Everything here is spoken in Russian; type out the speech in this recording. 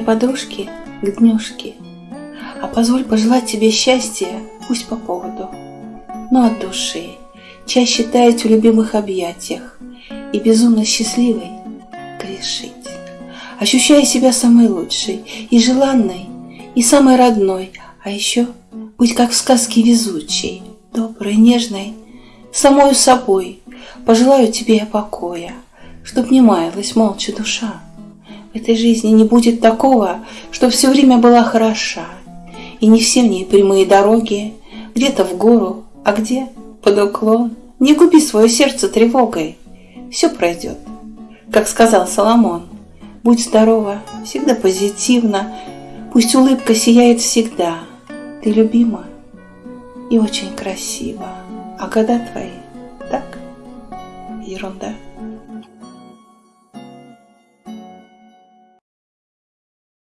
подружки к днюшке, А позволь пожелать тебе счастья, пусть по поводу, но от души, чаще таять в любимых объятиях И безумно счастливой грешить, Ощущая себя самой лучшей и желанной, и самой родной, А еще быть как в сказке везучей, доброй, нежной, самою собой. Пожелаю тебе я покоя, Чтоб не маялась молча душа. Этой жизни не будет такого, Чтоб все время была хороша. И не все в ней прямые дороги, Где-то в гору, а где под уклон. Не губи свое сердце тревогой, Все пройдет, как сказал Соломон. Будь здорова, всегда позитивно, Пусть улыбка сияет всегда. Ты любима и очень красива, А года твои так ерунда.